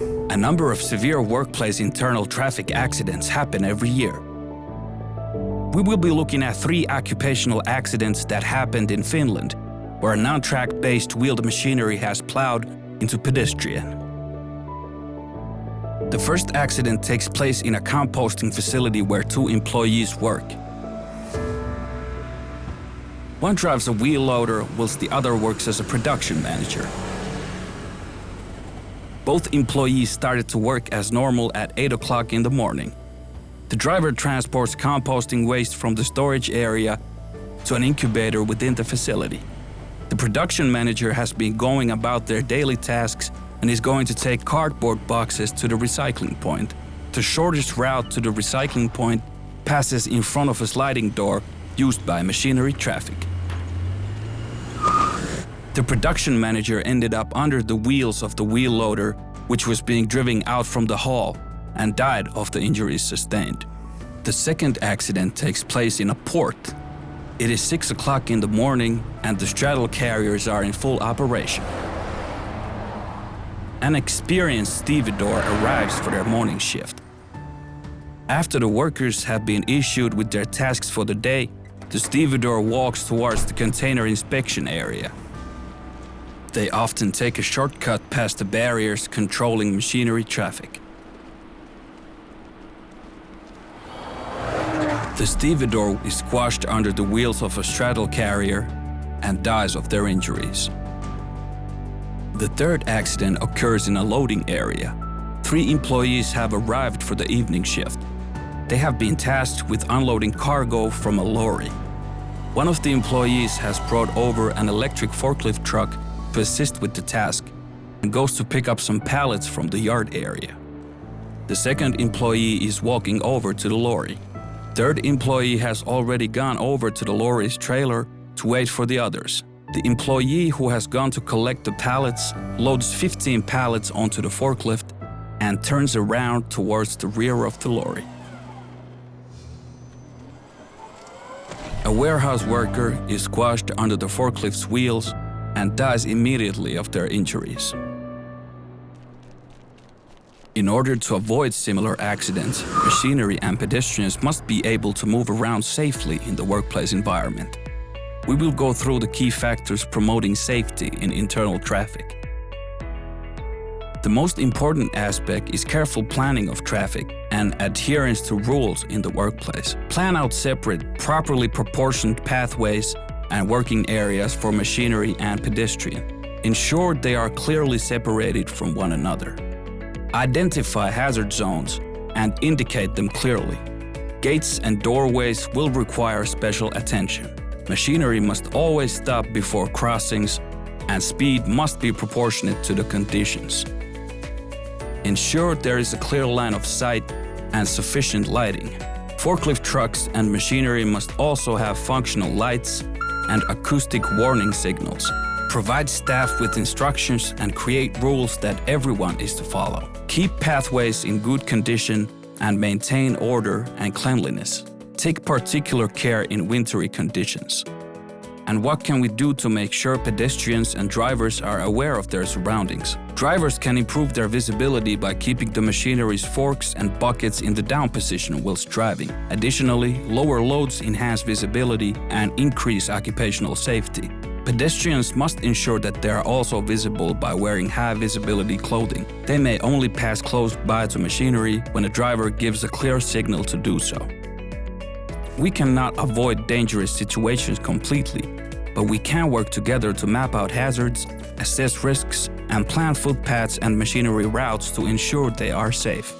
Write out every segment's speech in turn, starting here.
A number of severe workplace internal traffic accidents happen every year. We will be looking at three occupational accidents that happened in Finland, where a non-track-based wheeled machinery has plowed into pedestrian. The first accident takes place in a composting facility where two employees work. One drives a wheel loader whilst the other works as a production manager. Both employees started to work as normal at 8 o'clock in the morning. The driver transports composting waste from the storage area to an incubator within the facility. The production manager has been going about their daily tasks and is going to take cardboard boxes to the recycling point. The shortest route to the recycling point passes in front of a sliding door used by machinery traffic. The production manager ended up under the wheels of the wheel loader, which was being driven out from the hall, and died of the injuries sustained. The second accident takes place in a port. It is 6 o'clock in the morning and the straddle carriers are in full operation. An experienced stevedore arrives for their morning shift. After the workers have been issued with their tasks for the day, the stevedore walks towards the container inspection area. They often take a shortcut past the barriers controlling machinery traffic. The stevedore is squashed under the wheels of a straddle carrier and dies of their injuries. The third accident occurs in a loading area. Three employees have arrived for the evening shift. They have been tasked with unloading cargo from a lorry. One of the employees has brought over an electric forklift truck to assist with the task and goes to pick up some pallets from the yard area. The second employee is walking over to the lorry. Third employee has already gone over to the lorry's trailer to wait for the others. The employee who has gone to collect the pallets loads 15 pallets onto the forklift and turns around towards the rear of the lorry. A warehouse worker is squashed under the forklift's wheels and dies immediately of their injuries. In order to avoid similar accidents, machinery and pedestrians must be able to move around safely in the workplace environment we will go through the key factors promoting safety in internal traffic. The most important aspect is careful planning of traffic and adherence to rules in the workplace. Plan out separate, properly proportioned pathways and working areas for machinery and pedestrian. Ensure they are clearly separated from one another. Identify hazard zones and indicate them clearly. Gates and doorways will require special attention. Machinery must always stop before crossings and speed must be proportionate to the conditions. Ensure there is a clear line of sight and sufficient lighting. Forklift trucks and machinery must also have functional lights and acoustic warning signals. Provide staff with instructions and create rules that everyone is to follow. Keep pathways in good condition and maintain order and cleanliness. Take particular care in wintry conditions. And what can we do to make sure pedestrians and drivers are aware of their surroundings? Drivers can improve their visibility by keeping the machinery's forks and buckets in the down position whilst driving. Additionally, lower loads enhance visibility and increase occupational safety. Pedestrians must ensure that they are also visible by wearing high visibility clothing. They may only pass close by to machinery when a driver gives a clear signal to do so. We cannot avoid dangerous situations completely, but we can work together to map out hazards, assess risks, and plan footpaths and machinery routes to ensure they are safe.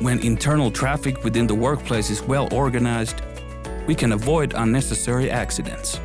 When internal traffic within the workplace is well organized, we can avoid unnecessary accidents.